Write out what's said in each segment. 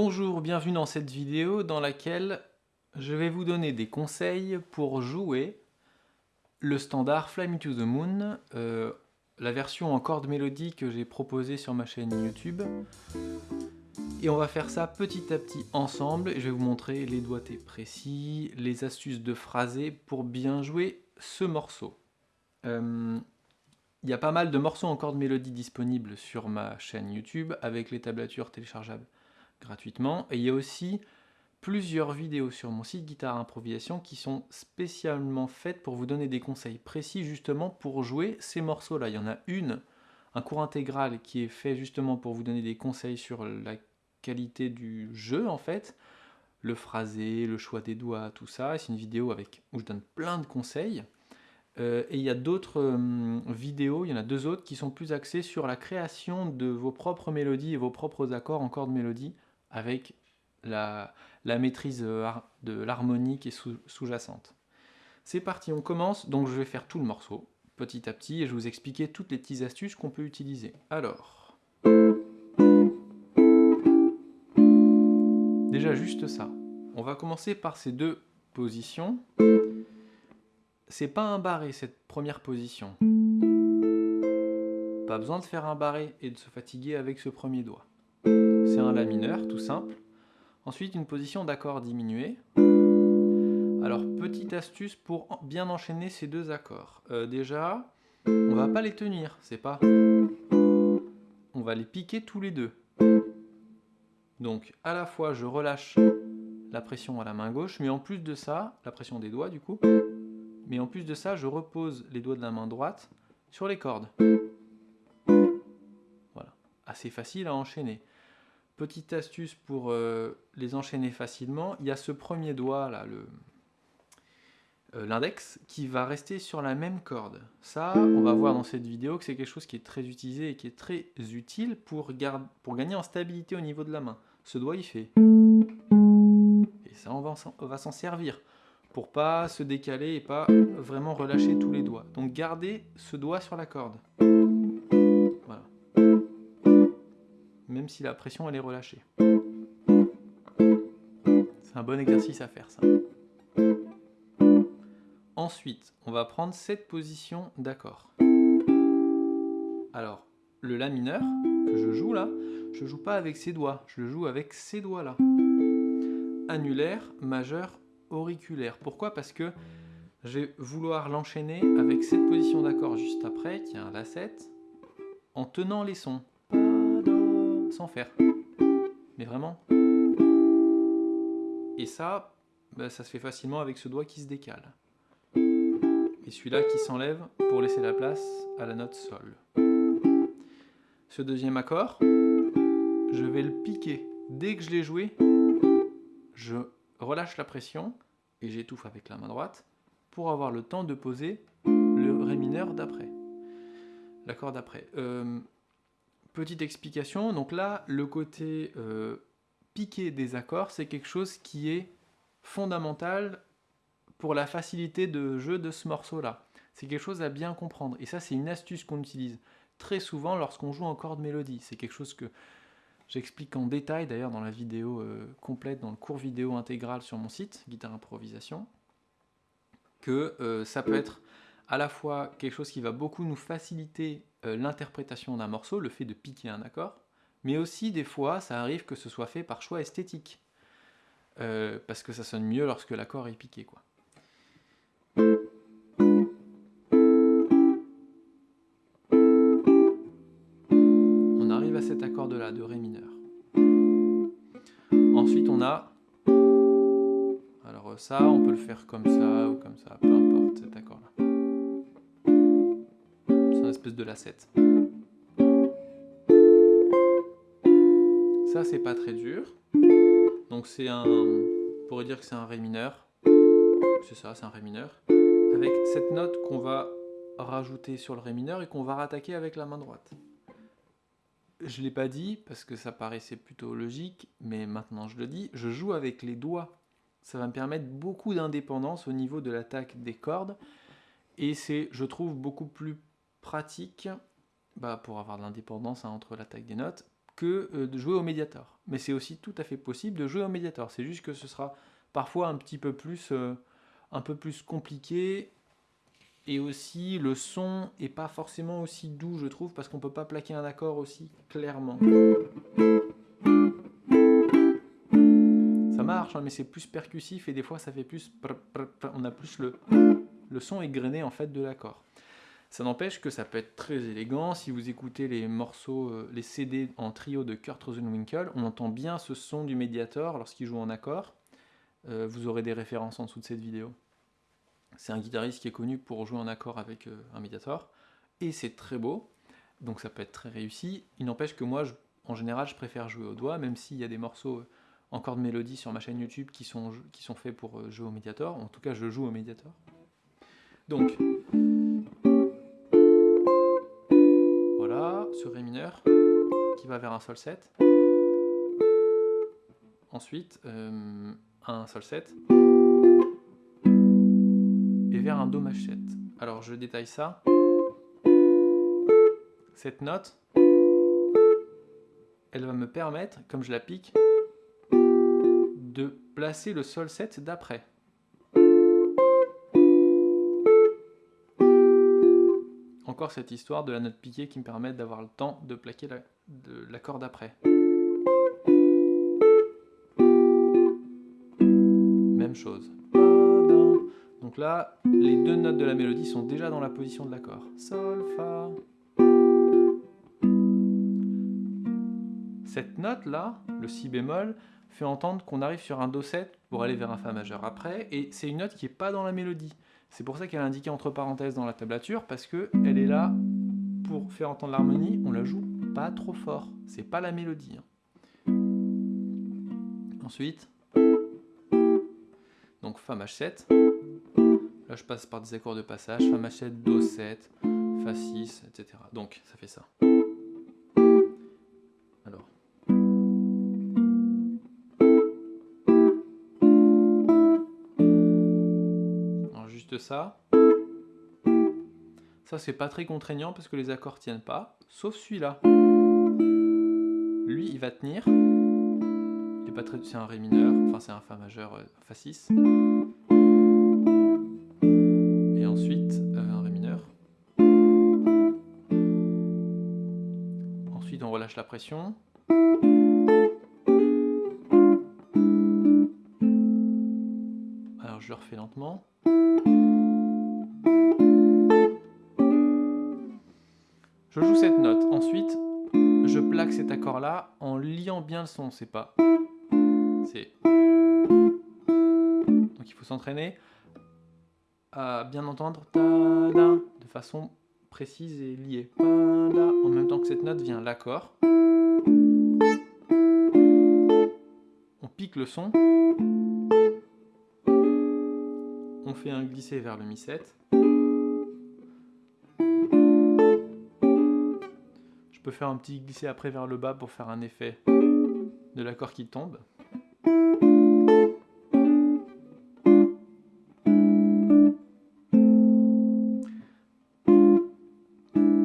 Bonjour, bienvenue dans cette vidéo dans laquelle je vais vous donner des conseils pour jouer le standard Fly Me to the Moon, euh, la version en corde mélodie que j'ai proposée sur ma chaîne YouTube. Et on va faire ça petit à petit ensemble, et je vais vous montrer les doigtés précis, les astuces de phrasé pour bien jouer ce morceau. Euh, il y a pas mal de morceaux en corde mélodie disponibles sur ma chaîne YouTube avec les tablatures téléchargeables gratuitement. Et il y a aussi plusieurs vidéos sur mon site Guitare Improvisation qui sont spécialement faites pour vous donner des conseils précis justement pour jouer ces morceaux-là. Il y en a une, un cours intégral qui est fait justement pour vous donner des conseils sur la qualité du jeu en fait, le phrasé, le choix des doigts, tout ça. C'est une vidéo avec, où je donne plein de conseils. Euh, et il y a d'autres hum, vidéos, il y en a deux autres, qui sont plus axées sur la création de vos propres mélodies et vos propres accords en corde mélodie avec la, maîtrise euh, de l'harmonie qui est sous-jacente. C'est parti, on commence. Donc je vais faire tout le morceau, petit à petit, et je vais vous expliquer toutes les petites astuces qu'on peut utiliser. Alors... Déjà juste ça. On va commencer par ces deux positions c'est pas un barré cette première position. Pas besoin de faire un barré et de se fatiguer avec ce premier doigt. C'est un La mineur, tout simple. Ensuite, une position d'accord diminué. Alors, petite astuce pour bien enchaîner ces deux accords. Euh, déjà, on va pas les tenir, c'est pas... On va les piquer tous les deux. Donc, à la fois, je relâche la pression à la main gauche, mais en plus de ça, la pression des doigts du coup, mais en plus de ça, je repose les doigts de la main droite sur les cordes. Voilà, assez facile à enchaîner. Petite astuce pour euh, les enchaîner facilement, il y a ce premier doigt là, euh, l'index, qui va rester sur la même corde. Ça, on va voir dans cette vidéo que c'est quelque chose qui est très utilisé et qui est très utile pour, gagner en stabilité au niveau de la main. Ce doigt, il fait... Et ça, on va s'en servir pour pas se décaler et pas vraiment relâcher tous les doigts. Donc gardez ce doigt sur la corde. Si la pression elle est relâchée. C'est un bon exercice à faire ça. Ensuite, on va prendre cette position d'accord. Alors, le La mineur que je joue là, je joue pas avec ces doigts, je le joue avec ces doigts là. Annulaire, majeur, auriculaire. Pourquoi? Parce que je vais vouloir l'enchaîner avec cette position d'accord juste après, qui est un La7, en tenant les sons. Sans faire. Mais vraiment. Et ça, bah, ça se fait facilement avec ce doigt qui se décale. Et celui-là qui s'enlève pour laisser la place à la note Sol. Ce deuxième accord, je vais le piquer. Dès que je l'ai joué, je relâche la pression et j'étouffe avec la main droite pour avoir le temps de poser le Ré mineur d'après. L'accord d'après. Euh, petite explication, donc là, le côté euh, piqué des accords, c'est quelque chose qui est fondamental pour la facilité de jeu de ce morceau-là. C'est quelque chose à bien comprendre. Et ça, c'est une astuce qu'on utilise très souvent lorsqu'on joue en corde mélodie. C'est quelque chose que J'explique en détail d'ailleurs dans la vidéo euh, complète, dans le cours vidéo intégral sur mon site, Guitare Improvisation, que euh, ça peut être à la fois quelque chose qui va beaucoup nous faciliter euh, l'interprétation d'un morceau, le fait de piquer un accord, mais aussi des fois ça arrive que ce soit fait par choix esthétique, parce que ça sonne mieux lorsque l'accord est piqué. quoi. cet accord-là, de Ré mineur. Ensuite, on a... Alors ça, on peut le faire comme ça ou comme ça, peu importe cet accord-là. C'est une espèce de La7. Ça, c'est pas très dur. Donc c'est un... On pourrait dire que c'est un Ré mineur. C'est ça, c'est un Ré mineur. Avec cette note qu'on va rajouter sur le Ré mineur et qu'on va rattaquer avec la main droite je ne l'ai pas dit parce que ça paraissait plutôt logique, mais maintenant je le dis, je joue avec les doigts. Ça va me permettre beaucoup d'indépendance au niveau de l'attaque des cordes, et c'est, je trouve, beaucoup plus pratique bah, pour avoir de l'indépendance hein, entre l'attaque des notes que euh, de jouer au médiator. Mais c'est aussi tout à fait possible de jouer au médiator. C'est juste que ce sera parfois un petit peu plus, euh, un peu plus compliqué. Et aussi, le son est pas forcément aussi doux, je trouve, parce qu'on peut pas plaquer un accord aussi clairement. Ça marche, hein, mais c'est plus percussif et des fois ça fait plus... On a plus le, le son égrené en fait de l'accord. Ça n'empêche que ça peut être très élégant. Si vous écoutez les morceaux, euh, les CD en trio de Kurt Rosenwinkel, on entend bien ce son du Mediator lorsqu'il joue en accord. Euh, vous aurez des références en dessous de cette vidéo. C'est un guitariste qui est connu pour jouer en accord avec euh, un Mediator. Et c'est très beau, donc ça peut être très réussi. Il n'empêche que moi, en général, je préfère jouer au doigt, même s'il y a des morceaux encore de mélodie sur ma chaîne YouTube qui sont, qui sont faits pour jouer au Mediator. En tout cas, je joue au Mediator. Donc, va vers un Sol 7. Ensuite, euh, un Sol 7. Et vers un Do Maj 7. Alors je détaille ça. Cette note, elle va me permettre, comme je la pique, de placer le Sol 7 d'après. Cette histoire de la note piquée qui me permet d'avoir le temps de plaquer l'accord la, d'après. Même chose. Donc là, les deux notes de la mélodie sont déjà dans la position de l'accord. Sol, Fa. Cette note-là, le Si bémol, fait entendre qu'on arrive sur un Do 7 pour aller vers un Fa majeur après, et c'est une note qui n'est pas dans la mélodie. C'est pour ça qu'elle est indiquée entre parenthèses dans la tablature, parce qu'elle est là pour faire entendre l'harmonie, on la joue pas trop fort, c'est pas la mélodie. Hein. Ensuite, donc Fa maj 7, là je passe par des accords de passage, Fa maj 7, Do 7, Fa 6, etc. Donc ça fait ça. Ça. Ça, c'est pas très contraignant parce que les accords tiennent pas, sauf celui-là. Lui, il va tenir. Il est pas très... C'est un Ré mineur, enfin c'est un Fa majeur, euh, Fa 6. Et ensuite, euh, un Ré mineur. Ensuite, on relâche la pression. Je le refais lentement. Je joue cette note. Ensuite, je plaque cet accord-là en liant bien le son. C'est pas... C'est... Donc il faut s'entraîner à bien entendre de façon précise et liée. En même temps que cette note vient l'accord. On pique le son. Un vers le Mi 7. faire un petit glisser après vers le bas pour faire un effet de l'accord qui tombe.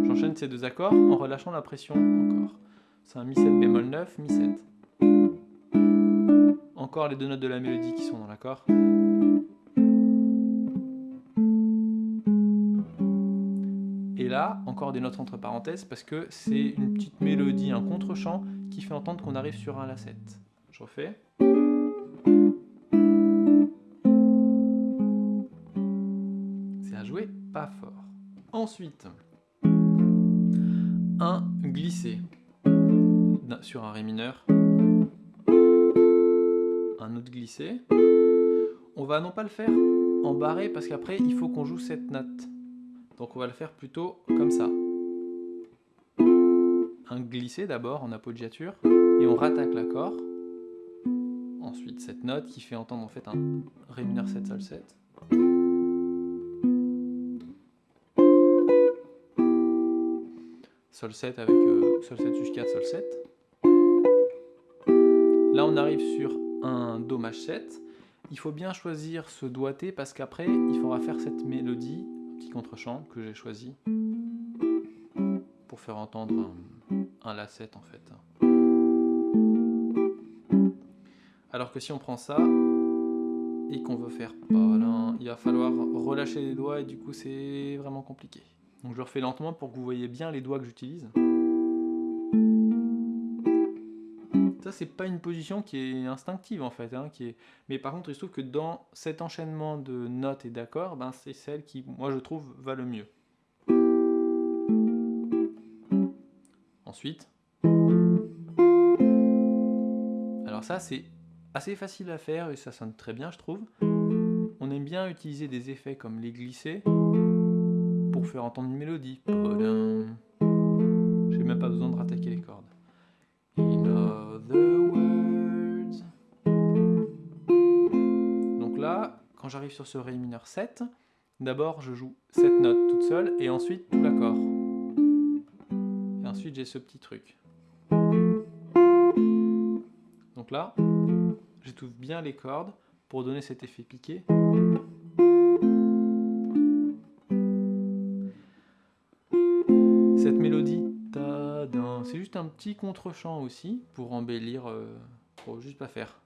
J'enchaîne ces deux accords en relâchant la pression encore. C'est un Mi 7 bémol 9, Mi 7. Encore les deux notes de la mélodie qui sont dans l'accord. Des notes entre parenthèses, parce que c'est une petite mélodie, un contre-champ, qui fait entendre qu'on arrive sur un La7. Je refais. C'est à jouer pas fort. Ensuite, un glissé sur un Ré mineur, un autre glissé. On va non pas le faire en barré parce qu'après il faut qu'on joue cette note. Donc on va le faire plutôt comme ça. Un glissé d'abord en appoggiature et on rattaque l'accord. Ensuite cette note qui fait entendre en fait un Ré mineur 7 Sol 7. Sol 7 avec euh, Sol 7 sus 4 Sol 7. Là on arrive sur un Do Maj 7. Il faut bien choisir ce doigté parce qu'après il faudra faire cette mélodie contre-champ que j'ai choisi pour faire entendre un, un lacet en fait. Alors que si on prend ça et qu'on veut faire il va falloir relâcher les doigts et du coup c'est vraiment compliqué. Donc je le refais lentement pour que vous voyez bien les doigts que j'utilise. C'est pas une position qui est instinctive en fait, hein, qui est... mais par contre il se trouve que dans cet enchaînement de notes et d'accords, ben, c'est celle qui moi je trouve va le mieux. Ensuite, alors ça c'est assez facile à faire et ça sonne très bien je trouve. On aime bien utiliser des effets comme les glissés pour faire entendre une mélodie. J'ai même pas besoin de quand j'arrive sur ce Ré mineur 7, d'abord je joue cette note toute seule et ensuite tout l'accord. Et ensuite j'ai ce petit truc. Donc là, j'étouffe bien les cordes pour donner cet effet piqué. Cette mélodie, c'est juste un petit contre-champ aussi pour embellir, euh, pour juste pas faire.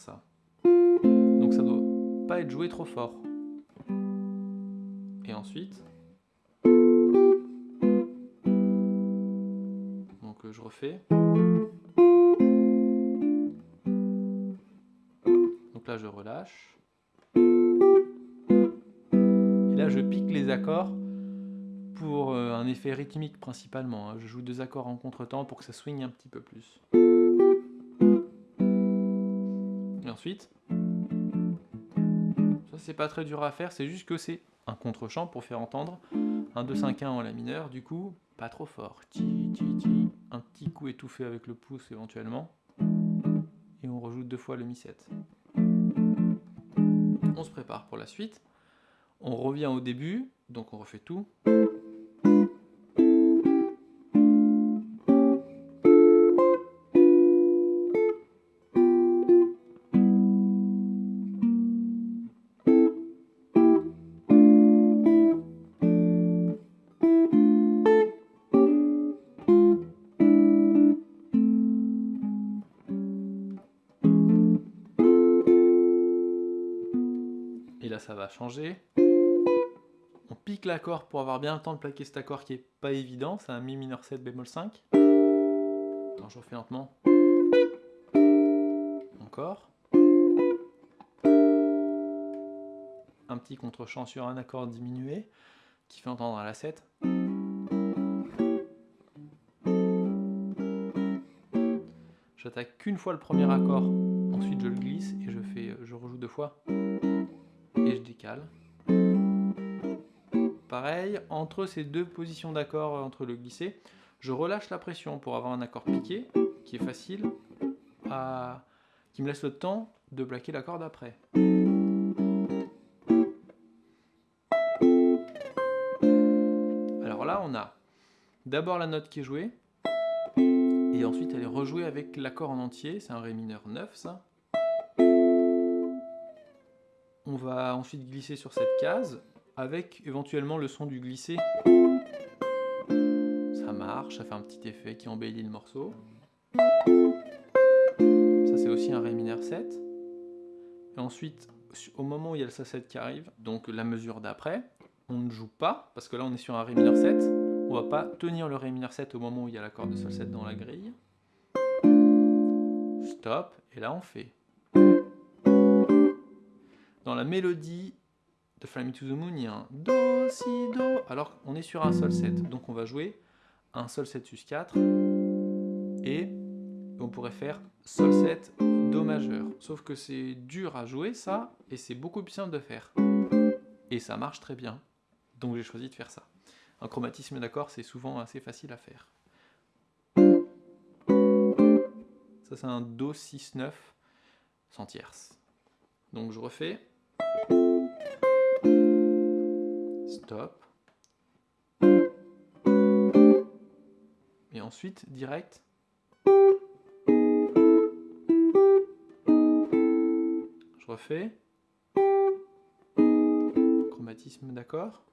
Ça. Donc ça doit pas être joué trop fort. Et ensuite, donc euh, je refais. je relâche. Et là, je pique les accords pour euh, un effet rythmique principalement. Hein. Je joue deux accords en contretemps pour que ça swing un petit peu plus. Ensuite, ça c'est pas très dur à faire, c'est juste que c'est un contre-champ pour faire entendre un 2-5-1 en la mineur, du coup, pas trop fort. Un petit coup étouffé avec le pouce éventuellement. Et on rejoue deux fois le Mi7 on se prépare pour la suite. On revient au début, donc on refait tout. Va changer. On pique l'accord pour avoir bien le temps de plaquer cet accord qui est pas évident, c'est un Mi mineur 7 bémol 5. Attends, je refais lentement. Encore. Un petit contre-champ sur un accord diminué qui fait entendre à la 7. J'attaque qu'une fois le premier accord, ensuite je le glisse et je fais je rejoue deux fois Pareil, entre ces deux positions d'accord, euh, entre le glissé, je relâche la pression pour avoir un accord piqué, qui est facile, qui me laisse le temps de plaquer l'accord d'après. Alors là, on a d'abord la note qui est jouée, et ensuite elle est rejouée avec l'accord en entier, c'est un Ré mineur 9 ça. On va ensuite glisser sur cette case avec éventuellement le son du glisser. Ça marche, ça fait un petit effet qui embellit le morceau. Ça c'est aussi un Ré mineur 7. Et ensuite, au moment où il y a le Sol7 qui arrive, donc la mesure d'après, on ne joue pas, parce que là on est sur un Ré mineur 7, on va pas tenir le Ré mineur 7 au moment où il y a l'accord de Sol 7 dans la grille. Stop, et là on fait dans la mélodie de Fly to the Moon, il y a un Do, Si, Do, alors on est sur un Sol 7. Donc on va jouer un Sol 7 sus 4 et on pourrait faire Sol 7, Do majeur. Sauf que c'est dur à jouer ça et c'est beaucoup plus simple de faire. Et ça marche très bien. Donc j'ai choisi de faire ça. Un chromatisme d'accord, c'est souvent assez facile à faire. Ça c'est un Do 6, 9 sans tierce. Donc je refais. Stop. Et ensuite, direct. Je refais. Chromatisme d'accord.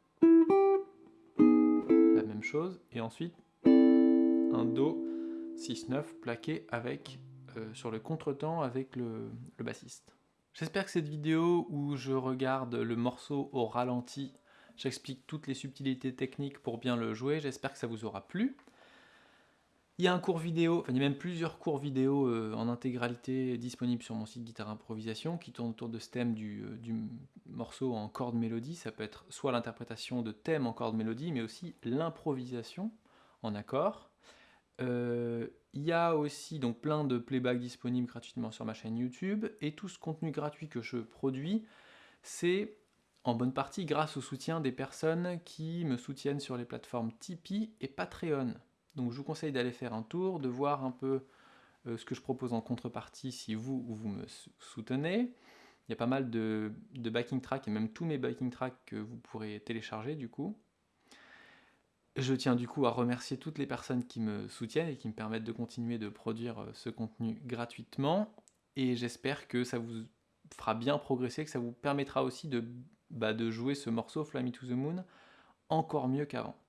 La même chose. Et ensuite, un Do 6-9 plaqué avec, euh, sur le contretemps avec le, le bassiste. J'espère que cette vidéo où je regarde le morceau au ralenti, j'explique toutes les subtilités techniques pour bien le jouer, j'espère que ça vous aura plu. Il y a un cours vidéo, enfin il y a même plusieurs cours vidéo euh, en intégralité disponibles sur mon site Guitare Improvisation qui tournent autour de ce thème du, euh, morceau en corde mélodie. Ça peut être soit l'interprétation de thèmes en corde mélodie, mais aussi l'improvisation en accord. Euh, il y a aussi donc plein de playback disponibles gratuitement sur ma chaîne YouTube et tout ce contenu gratuit que je produis, c'est en bonne partie grâce au soutien des personnes qui me soutiennent sur les plateformes Tipeee et Patreon. Donc je vous conseille d'aller faire un tour, de voir un peu euh, ce que je propose en contrepartie si vous vous me soutenez. Il y a pas mal de, backing tracks et même tous mes backing tracks que vous pourrez télécharger du coup. Je tiens du coup à remercier toutes les personnes qui me soutiennent et qui me permettent de continuer de produire euh, ce contenu gratuitement. Et j'espère que ça vous fera bien progresser, que ça vous permettra aussi de, bah, jouer ce morceau Fly Me to the Moon encore mieux qu'avant.